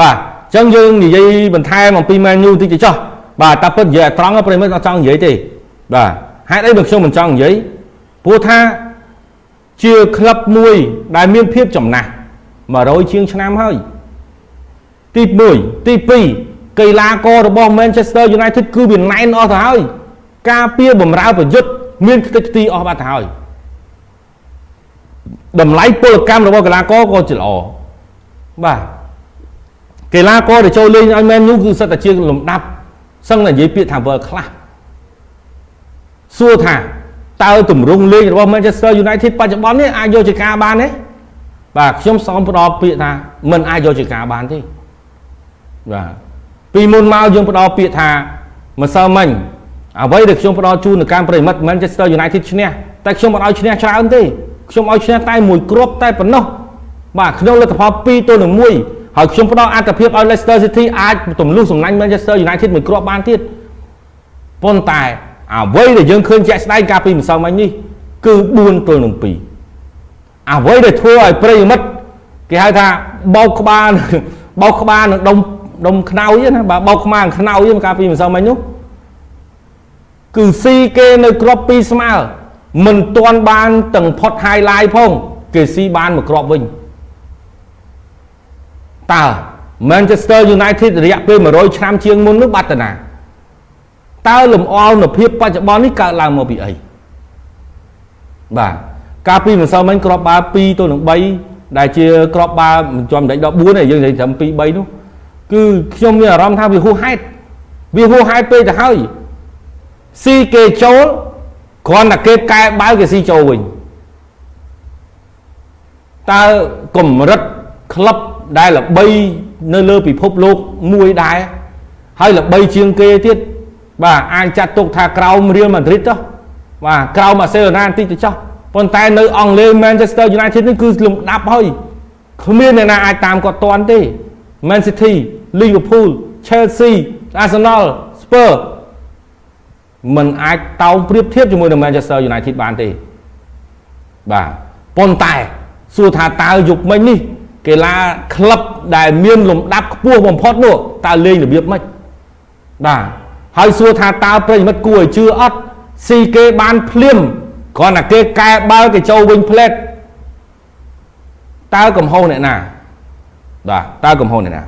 បាទអញ្ចឹងយើងនិយាយបន្ថែមអំពី Man U តិចទៅចុះបាទតែពិតនិយាយឲ្យត្រង់ប្រិមិត្តអត់ចង់និយាយទេបាទហេតុអីបើខ្ញុំមិនចង់និយាយព្រោះថាជាក្លឹបមួយដែលមានភាពចំណាស់100ជាងឆ្នាំហើយទី1ទី2កីឡាកររបស់ Manchester United គឺវាណែនអស់ទៅហើយការពៀបំរើប្រយុទ្ធមានខ្ទេចខ្ទីអស់បាត់ទៅហើយតម្លៃពលកម្មរបស់កីឡាករក៏ជាល្អបាទ កីឡាករដែលចូលលេងឲ្យ Man U គឺសិតតែជាលំដាប់សឹងតែនិយាយពាក្យថា world class សួរថាតើទម្រង់លេងរបស់ Manchester United បច្ចុប្បន្ននេះអាចយកជាការបានទេបាទខ្ញុំសូមផ្ដល់ពាក្យថាមិនអាចយកជាការបានទេបាទពីមុនមកយើងផ្ដល់ពាក្យថាម្សិលមិញអ្វីដែលខ្ញុំផ្ដល់ជូននៅការប្រិមិត្ត Manchester United ឈ្នះតែខ្ញុំមិនឲ្យឈ្នះច្រើនទេខ្ញុំឲ្យឈ្នះតែមួយគ្រាប់តែប៉ុណ្ណោះបាទក្នុងលទ្ធផល2ទល់នឹង1 ហើយខ្ញុំផ្ដល់អត្ថភាពឲ្យ Leicester City អាចទម្លុះសំណាញ់ Manchester United មួយគ្រាប់បានទៀតប៉ុន្តែអ្វីដែលយើងឃើញជាក់ស្ដែងកាលពីម្សិលមិញនេះគឺ4ទល់នឹង2អ្វីដែលធ្វើឲ្យប្រិយមិត្តគេហៅថាបោកក្បាលបោកក្បាលនឹងដុំដុំខ្នើយណាបាទបោកខ្មាខ្នើយកាលពីម្សិលមិញនោះគឺស៊ីគេនៅក្របពីស្មើមិនទាន់បានទាំងផុត highlight ផង គេស៊ីបានមួយគ្រាប់វិញ តើ Manchester United រយៈពេល100ឆ្នាំជាងមុននោះបាត់ទៅណាតើលំអនុភាពបច្ចុប្បន្ននេះកើតឡើងមកពីអីបាទកាលពីម្សិលមិញក្របបាល់2ទល់នឹង3ដែលជាក្របបាល់មិនជាប់មិនដេចដល់4ទេយើងនិយាយត្រឹម2 3នោះគឺខ្ញុំមានអារម្មណ៍ថាវាហួសហេតុវាហួសហេតុពេកទៅហើយស៊ីគេចូលគ្រាន់តែគេកែបាល់គេស៊ីចូលវិញតើកម្រិតក្លឹប ដែលល្បីនៅលើពិភពលោកមួយដែរហើយល្បីជាងគេទៀតបាទអាចចាត់ទុកថាក្រោមរៀលម៉ាឌ្រីតចុះបាទក្រោមអាសេឡូណាបន្តិចទៅចុះប៉ុន្តែនៅអង់គ្លេស Manchester United នេះគឺលំដាប់ហើយគ្មានអ្នកណាអាចតាមគាត់ទាន់ទេ Man City Liverpool Chelsea Arsenal Spurs มันអាចតោងប្រៀបធៀបជាមួយនឹង Manchester United បានទេបាទប៉ុន្តែសួរថាតើយុគមិញនេះ កីឡាក្លឹបដែលមានលំដាប់ខ្ពស់បំផុតនោះតើលេងរបៀបម៉េចបាទហើយសួរថាតើប្រិយមិត្តគួរឲ្យជឿអត់ស៊ីគេបានភ្លាមគ្រាន់តែគេកែបាល់គេចូលវិញផ្លែតតើកំហុសអ្នកណាបាទតើកំហុសអ្នកណា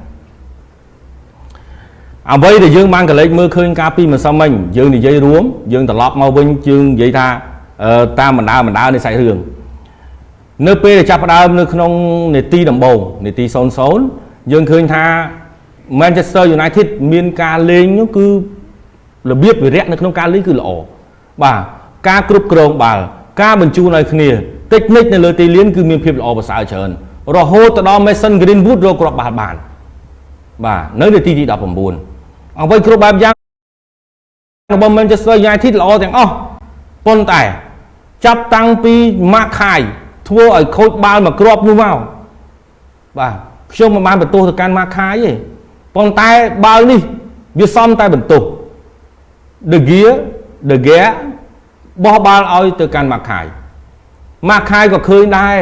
អ្វីដែលយើងបានកលេចមើលឃើញកាលពីម្សិលមិញយើងនិយាយរួមយើងត្រឡប់មកវិញយើងនិយាយថាតាមបណ្ដាបណ្ដានៃសាច់រឿង នៅពេលដែលចាប់ផ្ដើមនៅក្នុងនេតិដំបូងនេតិ00យើងឃើញថា Manchester United មានការលេងនោះគឺរបៀបវិរៈនៅក្នុងការលេងគឺល្អបាទការគ្រប់គ្រងបាល់ការបញ្ជូនឲ្យគ្នាតិចនិចនៅលើទីលានគឺមានភាពល្អប្រសើរច្រើនរហូតទៅដល់ Mason Greenwood រកគ្រាប់បាល់បាន បាទនៅនាទីទី19អ្វីគ្រប់បែបយ៉ាងរបស់ Manchester United ល្អទាំងអស់ប៉ុន្តែ ចាប់តាំងពី Mark Kai ធ្វើឲ្យខូចបាល់មួយគ្រាប់នោះមកបាទខ្ញុំមិនបានបន្ទោសទៅកាន់ Mark Kai ទេប៉ុន្តែបាល់នេះវាសំតែបន្ទោស De Gea De Gea បោះបាល់ឲ្យទៅកាន់ Mark Kai Mark Kai ក៏ឃើញដែរ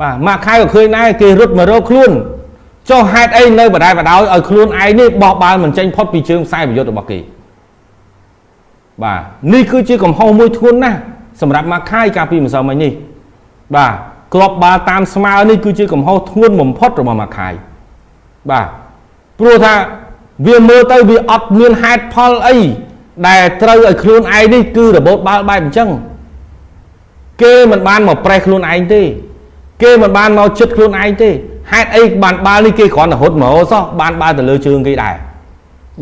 បាទ Mark Kai ក៏ឃើញដែរគេរត់មករកខ្លួនចុះហេតុអីនៅបដាយបដោយឲ្យខ្លួនឯងនេះបោះបាល់មិនចេញផុតពីជើងខ្សែប្រយុទ្ធរបស់គេបាទនេះគឺជាកំហុសមួយធ្ងន់ណាស់សម្រាប់មកខាយកាលពីម្សិលមិញនេះ បាទគ្រាប់បាល់តាមស្មើនេះគឺជាកំហុសធ្ងន់បំផុតរបស់មកខាយបាទព្រោះថាវាមើលទៅវាអត់មានហេតុផលអីដែលត្រូវឲ្យខ្លួនឯងនេះគឺរបូតបាល់បែបអញ្ចឹងគេមិនបានមកប្រេះខ្លួនឯងទេ គេមិនបានមកជិតខ្លួនឯងទេហេតុអីបានបាល់នេះគេគ្រាន់តែរត់មករសោះបានបាល់ទៅលើជើងគេដែរ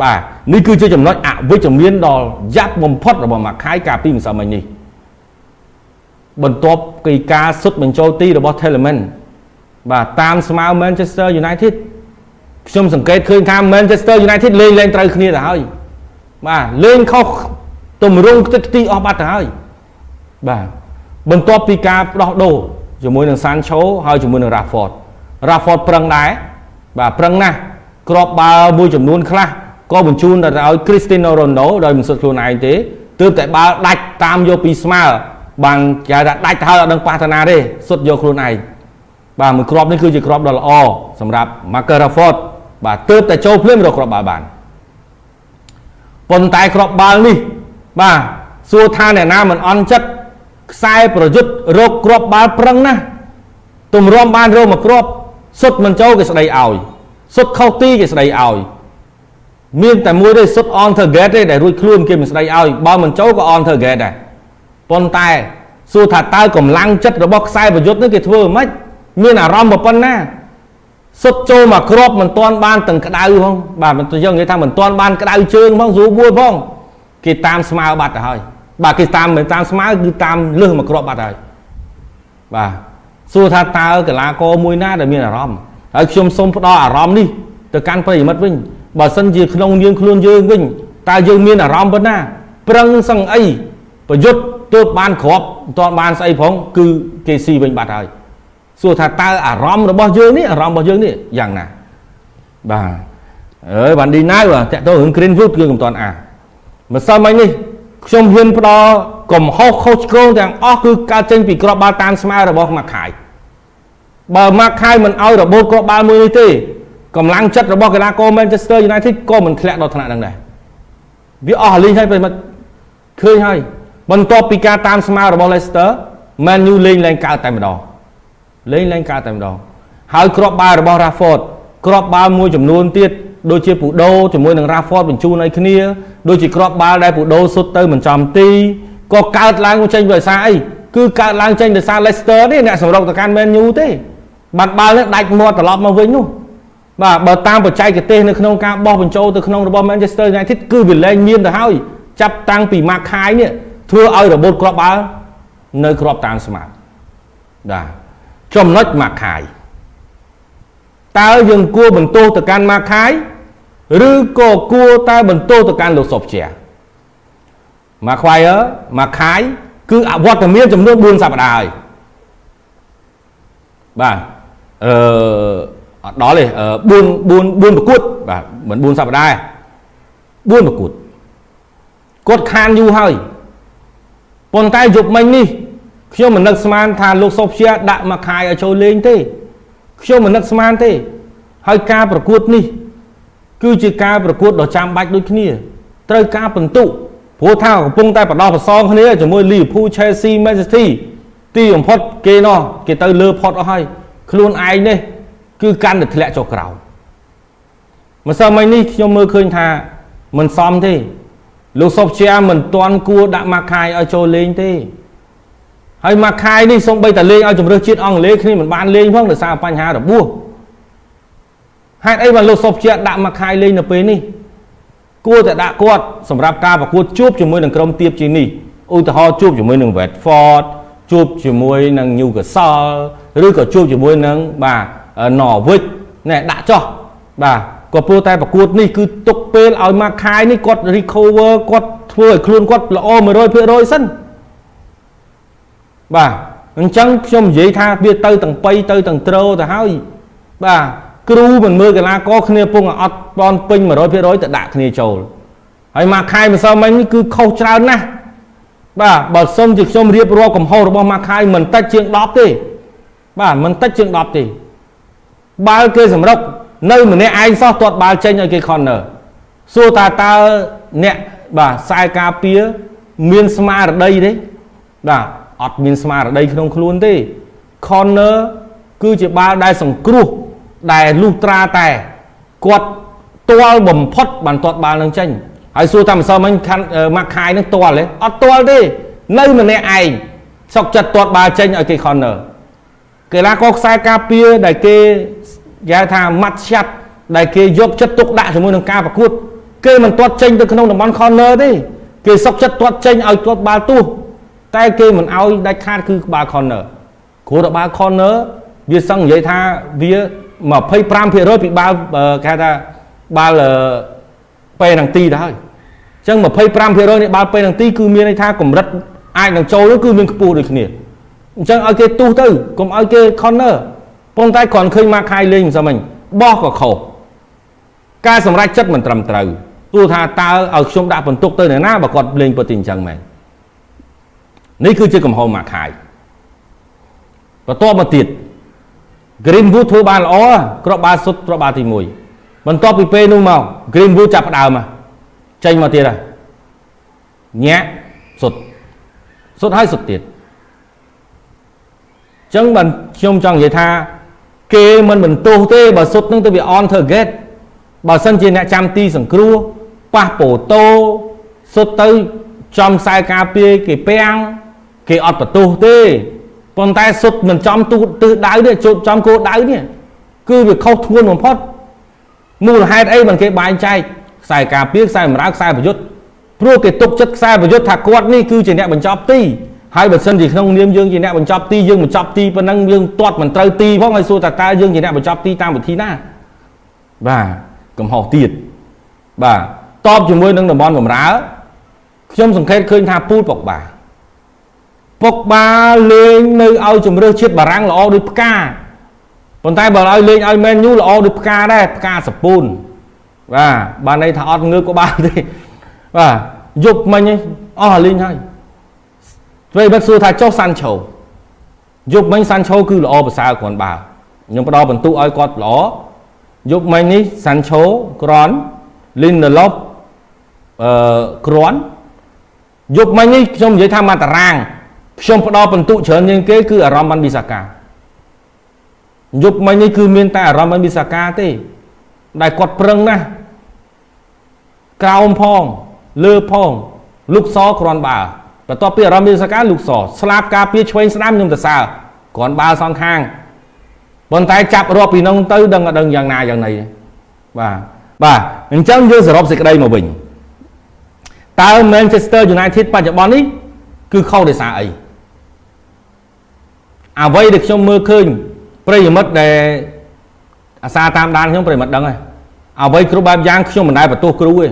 បាទនេះគឺជាចំណុចអវិជ្ជមានដ៏យ៉ាប់បំផុតរបស់ម៉ាខៃកាលពីម្សិលមិញនេះ បន្ទាប់ពីការសុទ្ធបញ្ចូលទីរបស់ Telemann បាទតាមស្មើ Manchester United ខ្ញុំសង្កេតឃើញថា Manchester United លេងលេងត្រូវគ្នាទៅហើយបាទលេងខុសទម្រង់ទឹកទីអស់បាត់ទៅហើយបាទបន្ទាប់ពីការដោះដូរជាមួយនឹង Sancho ហើយជាមួយនឹង Rashford Rafford ប្រឹងដែរបាទប្រឹងណាស់ក្របបាល់មួយចំនួនខ្លះក៏បញ្ជូនទៅឲ្យ Cristiano Ronaldo ដោយមិនសុទ្ធខ្លួនឯងទេទើបតែបាល់ដាច់តាមយកពីស្មើ បានគេថាដាច់ទៅហើយអត់ដឹងប៉ះតាណាទេសុទ្ធយកខ្លួនឯងបាទមួយគ្រាប់នេះគឺជាគ្រាប់ដ៏ល្អសម្រាប់ Marcus Rashford បាទទើបតែចូលភ្លាមរកគ្រាប់បាល់បានប៉ុន្តែគ្រាប់បាល់នេះ បាទសួរថាអ្នកណាមិនអន់ចិត្តខ្សែប្រយុទ្ធរកគ្រាប់បាល់ប្រឹងណាស់ទម្រាំបានរកមកគ្រាប់សុទ្ធមិនចូលគេស្ដីឲ្យសុទ្ធខុសទីគេស្ដីឲ្យមានតែមួយទេសុទ្ធ on target ទេដែលរួចខ្លួនគេមិនស្ដីឲ្យបើមិនចូលក៏ on target ដែរ ប៉ុន្តែសួរថាតើកម្លាំងចិត្តរបស់ខ្សែប្រយុទ្ធនេះគេធ្វើមិនមានអារម្មណ៍ប៉ុណ្ណាសុទ្ធចូលមកគ្របមិនទាន់បានទាំងក្តៅផងបាទមិនយើងនិយាយថាមិនទាន់បានក្តៅជើងផងស្រួលបួលផងគេតាមស្មើបាត់ទៅហើយបាទគេតាមមិនតាមស្មើគឺតាមលឹះមកគ្របបាត់ហើយបាទសួរថាតើកីឡាករមួយណាដែលមានអារម្មណ៍ហើយខ្ញុំសូមផ្ដល់អារម្មណ៍នេះទៅកាន់ប្រិយមិត្តវិញបើសិនជាក្នុងនាងខ្លួនយើងវិញតើយើងមានអារម្មណ៍ប៉ុណ្ណា ប្រឹងសឹងអីប្រយុទ្ធ ទើបបានគ្រាប់មិនទាន់បានស្អីផងគឺគេស៊ីវិញបាត់ហើយសួរថាតើអារម្មណ៍របស់យើងនេះអារម្មណ៍របស់យើងនេះយ៉ាងណាបាទអើយបានឌីណៅតាក់ទងរឿង Greenwood គឺមិនទាន់អាម្សិលមិញនេះខ្ញុំហ៊ានផ្ដល់កំហុសខុសឆ្គងទាំងអស់គឺកើតចេញពីក្របបាល់តាមស្មើរបស់ម៉ាក់ខាយបើម៉ាក់ខាយមិនឲ្យរបូតក្របបាល់មួយនេះទេកម្លាំងចិត្តរបស់កីឡាករ Manchester United ក៏មិនធ្លាក់ដល់ថ្នាក់ហ្នឹងដែរវាអស់លីងហើយប្រិមិត្តឃើញហើយ បន្ទាប់ពីការតាមស្មើរបស់ Leicester Man U លេងឡើងកើតតែម្ដងលេងឡើងកើតតែម្ដងហើយគ្រាប់បាល់របស់ Rashford គ្រាប់បាល់មួយចំនួនទៀតដូចជាពូដូជាមួយនឹង Rashford បញ្ជូនឲ្យគ្នាដូចជាគ្រាប់បាល់ដែលពូដូសុទ្ធទៅមិនចំទីក៏កើតឡើងចេញដោយសារអីគឺកើតឡើងចេញដោយសារ Leicester ទេអ្នកសម្រុកទៅកាន់ Man U ទេបាត់បាល់នេះដាច់មាត់ត្រឡប់មកវិញនោះបាទបើតាមបច្ចេកទេសនៅក្នុងការបោះបញ្ចូលទៅក្នុងរបស់ Manchester United គឺវាលែងមានទៅហើយចាប់តាំងពី Mark Khai នេះ ធ្វើឲ្យរបូតគ្រាប់បាល់នៅគ្រាប់តាមស្មាតបាទចំណុច Mark Khai តើយើងគួរបន្ទោសទៅកាន់ Mark Khai ឬក៏គួរតែបន្ទោសទៅកាន់លោកសុបជា Mark Khai Mark Khai គឺអវត្តមានចំនួន4សប្តាហ៍ហើយបាទអឺអត់ដល់ទេ4 4 4ប្រកួតបាទមិន4សប្តាហ៍4ប្រកួតគាត់ខានយូរហើយ ប៉ុន្តែយប់មិញនេះខ្ញុំមិននឹកស្មានថាលោកសុភជាដាក់មកខាយឲ្យចូលលេងទេខ្ញុំមិននឹកស្មានទេ ហើយការប្រកួតនេះ គឺជាការប្រកួតដ៏ចាំបាច់ដូចគ្នាត្រូវការបន្ទុកព្រោះថាកំពុងតែបដោះប្រសងគ្នាជាមួយ Liverpool Chelsea Manchester City ទីបំផុតគេនោះគេទៅលើផុតអស់ហើយខ្លួនឯងនេះគឺកាន់តែធ្លាក់ចុះក្រោមម្សិលមិញនេះខ្ញុំមើលឃើញថាមិនសមទេ លោកសុបជាមិនទាន់គួរដាក់ម៉ាខាយឲ្យចូលលេងទេហើយម៉ាខាយនេះសូម្បីតែលេងឲ្យជំរឿសជាតិអង់គ្លេសគ្នាមិនបានលេងផងដោយសារបញ្ហារបួសហេតុអីបានលោកសុបជាដាក់ម៉ាខាយលេងនៅពេលនេះគួរតែដាក់គាត់សម្រាប់ការប្រកួតជួបជាមួយនឹងក្រុមទៀបជានេះឧទាហរណ៍ជួបជាមួយនឹង Watford ជួបជាមួយនឹង Newcastle ឬក៏ជួបជាមួយនឹងបាទ Norwich ណែដាក់ចោះបាទ ក៏ព្រោះតែប្រកួតនេះគឺទុកពេលឲ្យមកខាយនេះគាត់ recover គាត់ធ្វើឲ្យខ្លួនគាត់ល្អ100%សិនបាទអញ្ចឹងខ្ញុំនិយាយថាវាទៅទាំងបៃទៅទាំងត្រោទៅហើយបាទគ្រូមិនមើលកីឡាករគ្នាពងអត់បនពេញ100%ទៅដាក់គ្នាចូលហើយមកខាយម្សិលមិញនេះគឺខុសច្រើនណាស់បាទបើសុំជាខ្ញុំរៀបរាប់កំហុសរបស់មកខាយមិនតិចជាង10ទេបាទមិនតិចជាង10ទេបាល់គេសម្រុក នៅម្នាក់ឯងសោះទាត់បាល់ចេញឲ្យគេ corner សួរតើតើអ្នកបាទខ្សែការពារមានស្មារតីទេបាទអត់មានស្មារតីក្នុងខ្លួនទេ corner គឺជាបាល់ដែលសង្គ្រោះដែលលុះត្រាតែគាត់ទាល់បំផុតបានទាត់បាល់នឹងចេញហើយសួរថាម្សិលមិញខាន់ម៉ាក់ខាយនឹងទាល់ទេអត់ទាល់ទេនៅម្នាក់ឯងសុកចិត្តទាត់បាល់ចេញឲ្យគេ corner កីឡាករខ្សែការពារដែលគេ គេហៅថាម៉ាត់ឆាត់ដែលគេយកចិត្តទុកដាក់ជាមួយនឹងការប្រកួតគេមិនទាត់ចេញទៅក្នុងតំបន់ corner ទេគេសុកចិត្តទាត់ចេញឲ្យទាត់បាល់ទោះតែគេមិនឲ្យដាច់ខាតគឺក្បាល corner គ្រូរបាល់ corner វាសឹងនិយាយថាវា25%ពីបាល់គេហៅថាបាល់ពេលនឹងទីទៅហើយអញ្ចឹង25%នៃបាល់ពេលនឹងទីគឺមានន័យថាកម្រិតអាចនឹងចូលគឺមានខ្ពស់ដូចគ្នាអញ្ចឹងឲ្យគេទុះទៅកុំឲ្យគេ corner ប៉ុន្តែគ្រាន់ឃើញមកខាយលេងមិនសមវិញបោះក៏ខុសការសម្រេចចិត្តមិនត្រឹមត្រូវទោះថាតើឲ្យខ្ញុំដាក់បន្ទុកទៅអ្នកណាបើគាត់លេងពិតទីអញ្ចឹងមែននេះគឺជាកំហុសមកខាយបន្ទាប់មកទៀត Greenwood ធ្វើបានល្អគ្រាប់បាល់សុទ្ធគ្រាប់បាល់ទី1បន្ទាប់ពីពេលនោះមក Greenwood ចាប់ផ្ដើមចេញមកទៀតហើយញាក់សុទ្ធសុទ្ធហើយសុទ្ធទៀតចឹងបានខ្ញុំចង់និយាយថា គេមិនបន្ទោសទេបើសុទ្ធនឹងទៅវា on target បើសិនជាអ្នកចាំទីសង្គ្រោះប៉ះប៉ូតូសុទ្ធទៅចំខ្សែការពារគេពាំងគេអត់បន្ទោសទេប៉ុន្តែសុទ្ធមិនចំទូទិសដៅទេជួបចំគោលដៅនេះគឺវាខុសធ្ងន់បំផុតមូលហេតុអីមិនគេបែងចែកខ្សែការពារខ្សែបម្រើខ្សែប្រយុទ្ធព្រោះគេទុកចិត្តខ្សែប្រយុទ្ធថាគាត់នេះគឺជាអ្នកបញ្ចប់ទី ហើយបើសិនជាក្នុងនាមយើងជាអ្នកបញ្ចប់ទីយើងបញ្ចប់ទីប៉ុណ្ណឹងយើងទាត់មិនត្រូវទីផងហើយសួរថាតើយើងជាអ្នកបញ្ចប់ទីតាមវិធីណាបាទកំហុសទៀតបាទតបជាមួយនឹងតំបន់បំរើខ្ញុំសង្កេតឃើញថាពូលពុកបាពុកបាលេងនៅឲ្យជំរឿសជាតិបារាំងល្អដូចផ្កាប៉ុន្តែបើឲ្យលេងឲ្យមែនយូល្អដូចផ្កាដែរផ្កាសពូនបាទបានន័យថាអត់ងើបក៏បានទេបាទយប់មិញអស់លេងហើយ ពេលបាត់សួរថាចុះសាន់ឆូយប់មិញសាន់ឆូគឺល្អប្រសើរគ្រាន់បើខ្ញុំផ្ដល់បន្ទុកឲ្យគាត់ល្អយប់មិញនេះសាន់ឆូក្រនលីនឡូបអឺក្រនយប់មិញនេះខ្ញុំនិយាយថាមកតារាងខ្ញុំផ្ដល់បន្ទុកច្រើនជាងគេគឺអារម្មណ៍បានវិសាកាយប់មិញនេះគឺមានតែអារម្មណ៍បានវិសាកាទេ ដែលគាត់ប្រឹងណាស់ក្រោមផងលើផងលុកសគ្រាន់បើ បន្ទាប់ពីអារម្មណ៍មានសកាលុកសស្លាប់ការពារឆ្វេងស្ដាំខ្ញុំទៅសើគ្រាន់បើសងខាងប៉ុន្តែចាប់រាប់ពីនោះទៅដឹងអត់ដឹងយ៉ាងណាយ៉ាងណីបាទបាទអញ្ចឹងយើងសរុបសេចក្តីមកវិញតើ Manchester United បច្ចុប្បន្ននេះគឺខុសដោយសារអីអ្វីដែលខ្ញុំមើលឃើញប្រិយមិត្តដែលអាសាតាមដានខ្ញុំប្រិយមិត្តដឹងហើយអ្វីគ្រប់បែបយ៉ាងខ្ញុំមិនដែលបន្ទោសគ្រូទេ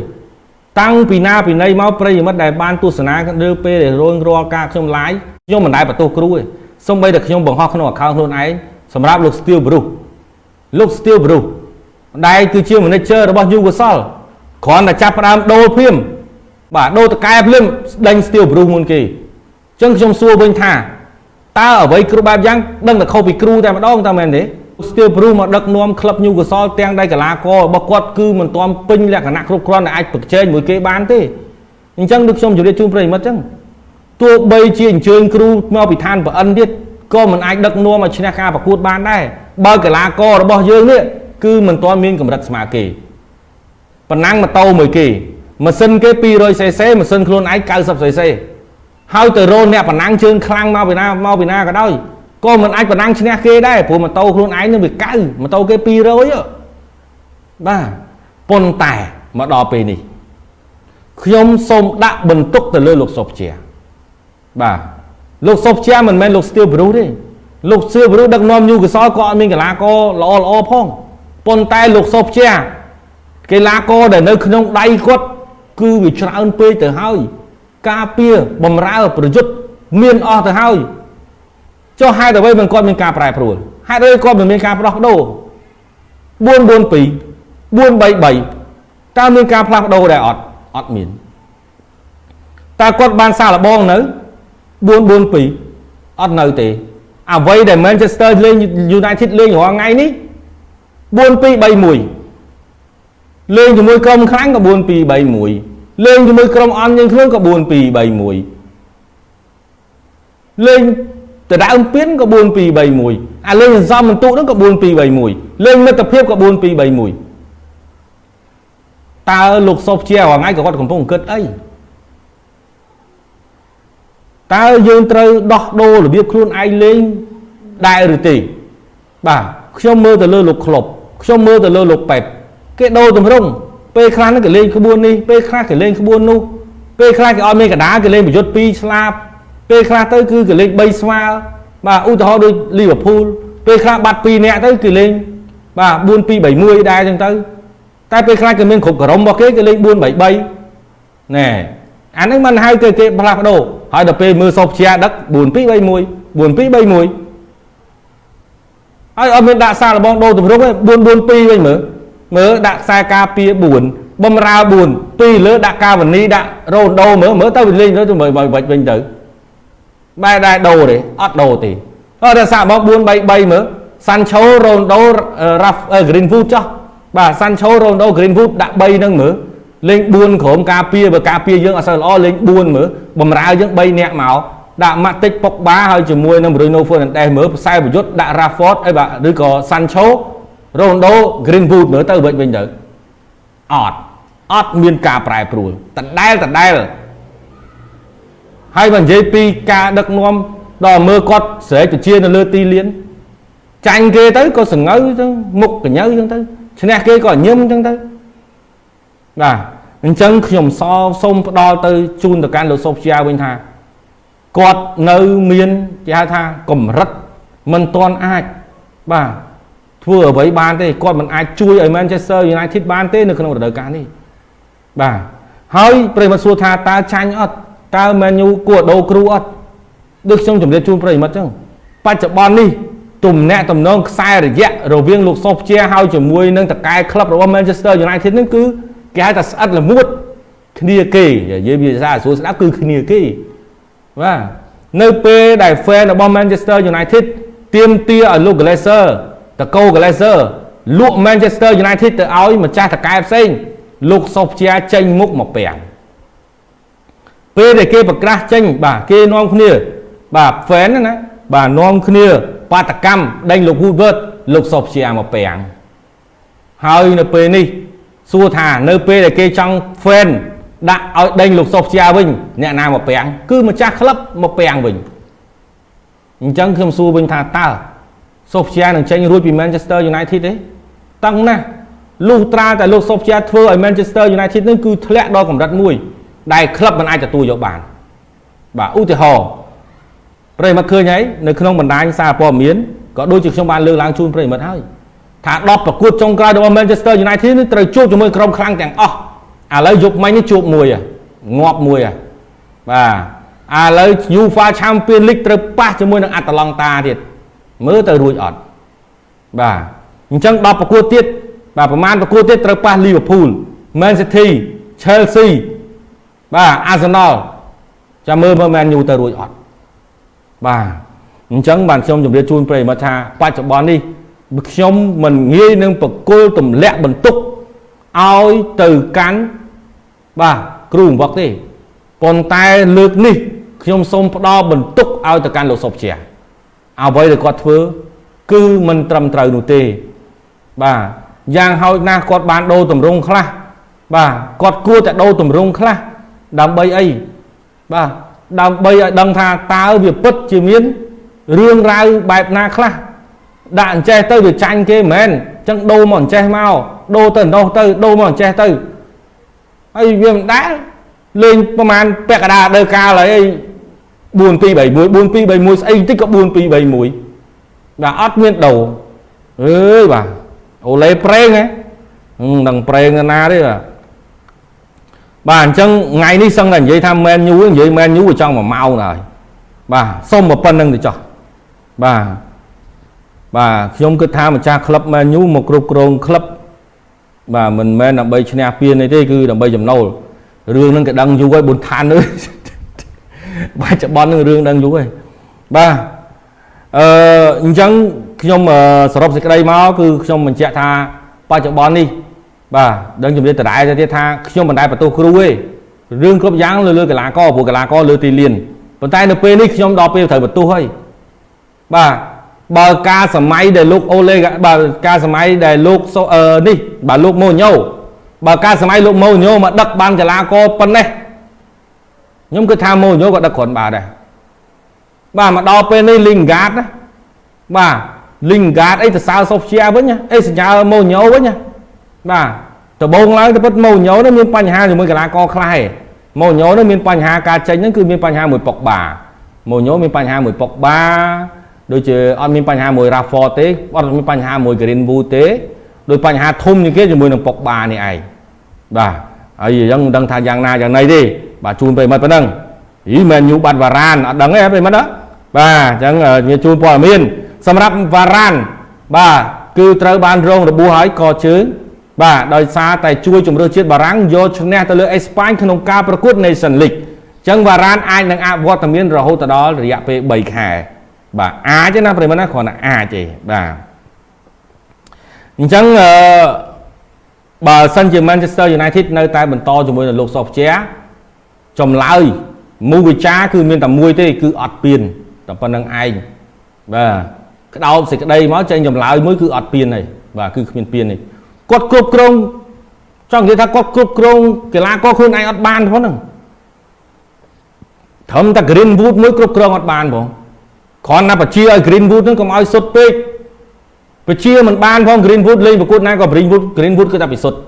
តាំងពីណាពីណីមកប្រិយមិត្តដែលបានទស្សនាឬពេលដែលរួងរាល់ការខ្ញុំ live ខ្ញុំមិនដែលបន្ទោសគ្រូទេសូម្បីតែខ្ញុំបង្ហោះក្នុង account ខ្លួនឯងសម្រាប់លោក Steel Bruce លោក Steel Bruce ដែលគឺជា manager របស់ Newcastle គ្រាន់តែចាប់ផ្ដើមដូរភ្លាមបាទដូរតកែភ្លាមដេញ Steel Bruce មុនគេអញ្ចឹងខ្ញុំសួរវិញថាតើអ្វីគ្រប់បែបយ៉ាងដឹងតែខុសពីគ្រូតែម្ដងតើមែនទេ Steel Bruce មកដឹកនាំក្លឹប Newcastle ទាំងដៃកីឡាកររបស់គាត់គឺមិនទាន់ពេញលក្ខណៈគ្រប់គ្រាន់ដែលអាចប្រជែងមួយគេបានទេអញ្ចឹងដូចខ្ញុំជម្រាបជូនប្រិយមិត្តអញ្ចឹងទោះបីជាអញ្ជើញគ្រូមកពីឋានប្រអិនទៀតក៏មិនអាចដឹកនាំឲ្យឈ្នះការប្រកួតបានដែរបើកីឡាកររបស់យើងនេះគឺមិនទាន់មានកម្រិតស្មើគេប៉ុណ្ណាំងម៉ូតូមួយគេម៉ាស៊ីនគេ 200cc ម៉ាស៊ីនខ្លួនឯង 90cc ហើយទៅរោអ្នកប៉ុណ្ណាំងជើងខ្លាំងមកពីណាមកពីណាក៏ដោយ ក៏មិនអាចប៉ុណ្ណឹងឈ្នះគេដែរព្រោះម៉ូតូខ្លួនឯងនឹងវាកៅម៉ូតូគេ200បាទប៉ុន្តែមកដល់ពេលនេះខ្ញុំសូមដាក់បន្ទុកទៅលើលោកសុភជាបាទលោកសុភជាមិនមែនលោកស្ទៀវប្រុសទេលោកស្ទៀវប្រុសដឹកនាំញូកសលក៏អត់មានកីឡាករល្អល្អផងប៉ុន្តែលោកសុភជាកីឡាករដែលនៅក្នុងដៃគាត់គឺវាច្រើនពេកទៅហើយ ការពារបំរើប្រយុទ្ធមានអស់ទៅហើយ ចុះហេតុអ្វីមិនគាត់មានការប្រែប្រួលហេតុអ្វីគាត់មិនមានការផ្ដោះប្ដូរ442 433តើមានការផ្លាស់ប្ដូរដែរអត់អត់មានតើគាត់បានសាឡបងនៅ442អត់នៅទេអ្វីដែល Manchester លេង United លេងរាល់ថ្ងៃនេះ4231លេងជាមួយក្រុមខ្លាំងក៏4231លេងជាមួយក្រុមអន់យើងខ្លួនក៏4231លេង ដដើមពៀនក៏4231អាលេងសំបន្ទុកហ្នឹងក៏4231លេងមិត្តភាពក៏4231តើលោកសុបជារាល់ថ្ងៃក៏គាត់កំពុងគិតអីតើយើងត្រូវដោះដូររបៀបខ្លួនឯងលេងដែរឬទេបាទខ្ញុំមើលទៅលើលោកក្លុបខ្ញុំមើលទៅលើលោកប៉ែតគេដូរទម្រង់ពេលខ្លះហ្នឹងគេលេងក្បួននេះពេលខ្លះគេលេងក្បួននោះពេលខ្លះគេអត់មានកដាគេលេងប្រយុទ្ធ2ស្លាប ពេលខ្លះទៅគឺគេលេង3ស្មើបាទឧទាហរណ៍ដូចលីវើពូលពេលខ្លះបាត់2នាក់ទៅគេលេងបាទ4 2 3 1ដែរអញ្ចឹងទៅតែពេលខ្លះគេមានគ្រប់ក្រុមរបស់គេគេលេង4 3 3ណែអានេះមិនហៅគេគេផ្លាស់ប្ដូរហើយដល់ពេលមើលសពជាដឹក4 2 3 1 4 2 3 1ហើយអត់មានដាក់សារលបងដូរទម្រង់ទេ4 4 2វិញមើលមើលដាក់ខ្សែការពារ4បំរើ4ពីលើដាក់កាវនីដាក់រ៉ូដូមើលមើលទៅវាលេងទៅមើលវិញទៅ បែរដែរដូរទេអត់ដូរទេអត់តែសាក់មក4 3 3មើលសាន់ឆូរ៉ូណូរ៉ាហ្វហ្គ្រីនវូដចោះបាទសាន់ឆូរ៉ូណូហ្គ្រីនវូដដាក់3ហ្នឹងមើលលេង4ក្រុមការពារបើការពារយើងអត់សូវល្អលេង4មើលបំរើយើង3នាក់មកដាក់ម៉ាតិចពុកបាហើយជាមួយនឹង Bruno Fernandes មើលផ្សាយប្រយុទ្ធដាក់ Rashford អីបាទឬក៏ Sancho Ronaldo Greenwood មើលទៅវិញវិញទៅអត់អត់មានការប្រែប្រួលដដែលដដែល ហើយបើនិយាយពីការដឹកនាំដល់មើលគាត់ស្រែកជានៅលើទីលានចាញ់គេទៅក៏សង្ងើទៅមុខកញ្ញើចឹងទៅឈ្នះគេក៏ញឹមចឹងទៅបាទអញ្ចឹងខ្ញុំសសូមផ្ដល់ទៅជូនទៅកាន់លោកសុភជាវិញថាគាត់នៅមានគេហៅថាកម្រិតមិនទាន់អាចបាទធ្វើអ្វីបានទេគាត់មិនអាចជួយឲ្យ Manchester United បានទេនៅក្នុងរដូវកាលនេះបាទហើយប្រិមត្តសួរថាតើចាញ់អត់ តើ Man U គួរដូរគ្រូអត់ដូចខ្ញុំជម្រាបជូនប្រិមត្តចឹងបច្ចុប្បន្ននេះទំនាក់ទំនងខ្សែរយៈរវាងលោកសុសជាហើយជាមួយនឹងតកែក្លឹបរបស់ Manchester United នឹងគឺគេហៅថាស្អិតល្មួតគ្នាគេនិយាយវាសាស្រួលស្ដាប់គឺគ្នាគេបាទនៅពេលដែល fan របស់ Manchester United ទៀមទាឲ្យលោក Glazer តកោ Glazer លក់ Manchester United ទៅឲ្យម្ចាស់តកែផ្សេងលោកសុភជាចេញមុខមកពាំង ពេលដែលគេប្រកាសចេញបាទគេនាំគ្នា បាទ fan ណាបាទនាំគ្នា បាតកម្មដេញលោក Woodward លោកសុភជាមកពាំងហើយនៅពេលនេះសួរថានៅពេលដែលគេចង់ fan ដាក់ឲ្យដេញលោកសុភជាវិញអ្នកណាមកពាំងគឺម្ចាស់ក្លឹបមកពាំងវិញអញ្ចឹងខ្ញុំសួរវិញថាតើសុភជានឹងចេញរួចពី Manchester United ទេតឹងណាស់លុះត្រាតែលោកសុភជាធ្វើឲ្យ Manchester United នឹងគឺធ្លាក់ដល់កម្រិតមួយ ដែលក្លឹបមិនអាចទទួលយកបានបាទឧទាហរណ៍ប្រិមិត្តឃើញហើយនៅក្នុងបណ្ដាញសារព័ត៌មានក៏ដូចជាខ្ញុំបានលើកឡើងជូនប្រិមិត្តហើយថា10ប្រកួតចុងក្រោយរបស់ Manchester United នេះត្រូវជួបជាមួយក្រុមខ្លាំងទាំងអស់ឥឡូវយប់មិញនេះជួបមួយងាប់មួយបាទឥឡូវ UEFA Champions League ត្រូវប៉ះជាមួយនឹងអាតាឡង់តាទៀតមើលទៅរួចអត់បាទអញ្ចឹង10ប្រកួតទៀតបាទប្រហែលប្រកួតទៀតត្រូវប៉ះ Liverpool Man City Chelsea បាទ Arsenal ចាំមើលមើល Man U ទៅរួចអត់បាទអញ្ចឹងបានខ្ញុំជម្រាបជូនប្រិយមិត្តថាបច្ចុប្បន្ននេះខ្ញុំមិនងាយនឹងបកគលទម្លាក់បន្ទុកឲ្យទៅកាន់បាទគ្រូបង្វឹកទេប៉ុន្តែលើកនេះខ្ញុំសូមផ្ដល់បន្ទុកឲ្យទៅកាន់លោកសុភជាអ្វីដែលគាត់ធ្វើ គឺមិនត្រឹមត្រូវនោះទេ បាទយ៉ាងហោចណាស់គាត់បានដូរតម្រង់ខ្លះបាទគាត់គួរតែដូរតម្រង់ខ្លះ ដើម្បីអីបាទដើម្បីឲ្យដឹងថាតើវាពិតជាមានរឿងរ៉ាវបែបណាខ្លះដាក់អញ្ចេះទៅវាចាញ់គេមែនអញ្ចឹងដូរមកអញ្ចេះមកដូរទៅនោះទៅដូរមកអញ្ចេះទៅហើយវាមិនដែលលេងប្រហែលពាក់កណ្ដាលដើកាលហើយ4 2 3 1 4 2 3 1ស្អីតិចក៏4 2 3 1បាទអត់មានដូរអើយបាទអូឡេប្រេងហ៎នឹងប្រេងណាទេបាទ បាទអញ្ចឹងថ្ងៃនេះសឹងតែនិយាយថាមែនញូនិយាយមែនញូចង់មួយម៉ោងហើយបាទសុំមកប៉ុណ្្នឹងទៅចោះបាទបាទខ្ញុំគិតថាម្ចាស់ក្លឹបមែនញូមកគ្រប់គ្រងក្លឹបបាទមិនមែនដើម្បីឈ្នះពាននេះទេគឺដើម្បីចំណូលរឿងហ្នឹងគេដឹងយូរហើយបុនឋាននេះបច្ចុប្បន្ននឹងរឿងដឹងយូរហើយបាទអឺអញ្ចឹងខ្ញុំសរុបសេចក្តីមកគឺខ្ញុំបញ្ជាក់ថាបច្ចុប្បន្ននេះ បាទដឹងជំរាបដដែលទៅទៀតថាខ្ញុំមិនដែលបន្ទោសគ្រូទេរឿងគ្រប់យ៉ាងលើលើកីឡាករព្រោះកីឡាករលើទីលានប៉ុន្តែនៅពេលនេះខ្ញុំដល់ពេលត្រូវបន្ទោសហើយបាទបើការសម័យដែលលោកអូលេបើការសម័យដែលលោកនេះបើលោកម៉ូញ៉ូបើការសម័យលោកម៉ូញ៉ូមកដឹកបានកីឡាករប៉ុណ្ណេះខ្ញុំគិតថាម៉ូញ៉ូក៏ដឹកគ្រាន់បាទដែរបាទមកដល់ពេលនេះលីងហ្គាតណាបាទលីងហ្គាតអីទៅសើសូហ្វជាវិញអីសញ្ញាម៉ូញ៉ូវិញ បាទដំបូងឡើងទៅពិតម៉ូញ៉ូនេះមានបញ្ហាជាមួយកីឡាករខ្លះឯងម៉ូញ៉ូនេះមានបញ្ហាការចេញហ្នឹងគឺមានបញ្ហាមួយប៉ុកបាម៉ូញ៉ូមានបញ្ហាមួយប៉ុកបាដូចជាអត់មានបញ្ហាមួយ Rafford ទេអត់មានបញ្ហាមួយ Greenwood ទេដោយបញ្ហាធំជាងគេជាមួយនឹងប៉ុកបានេះឯងបាទហើយអញ្ចឹងមិនដឹងថាយ៉ាងណាយ៉ាងណីទេបាទជូនប្រិមិត្តប៉ុណ្ណឹងហីមែនញូបាត់វ៉ារ៉ានអត់ដឹងទេប្រិមិត្តណាបាទអញ្ចឹងមានជូនព័ត៌មានសម្រាប់វ៉ារ៉ានបាទគឺត្រូវបានរងរបួសហើយកជើង បាទដោយសារតែជួយជំរឿជាតិបារាំងយកឈ្នះទៅលើអេស្ប៉ាញក្នុងការប្រកួត Nation League អញ្ចឹងវ៉ារ៉ានអាចនឹងអវត្តមានរហូតដល់រយៈពេល3ខែបាទអាចទេណាប្រិមត្តណាគ្រាន់តែអាចទេបាទអញ្ចឹងអឺបើសិនជា Manchester United នៅតែបន្តជាមួយនឹងលោកសុភជាចម្លើយមូវិចាគឺមានតែមួយទេ គឺអត់ពៀនតែប៉ុណ្្នឹងឯងបាទក្តោបសេចក្តីមកចេញចម្លើយមួយគឺអត់ពៀនទេបាទគឺគ្មានពៀនទេ គាត់គ្រប់គ្រងចង់និយាយថាគាត់គ្រប់គ្រងកីឡាករខ្លួនឯងអត់បានផងហ្នឹងត្រឹមតែ Greenwood មួយគ្រប់គ្រងអត់បានផងគ្រាន់តែបជាឲ្យ Greenwood ហ្នឹងកុំឲ្យសុទ្ធពេកបជាមិនបានផង Greenwood លេងប្រកួតណាក៏ Greenwood Greenwood គឺតែពិសុទ្ធ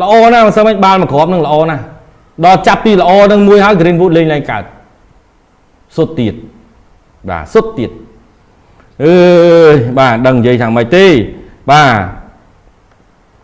ល្អណាស់មិនសឹងមិនបាល់មួយគ្រាប់ហ្នឹងល្អណាស់ដល់ចាប់ពីល្អហ្នឹងមួយហើយ Greenwood លេងឡើងកើតសុទ្ធទៀតបាទសុទ្ធទៀតអើយបាទដឹងនិយាយថាម៉េចទេបាទ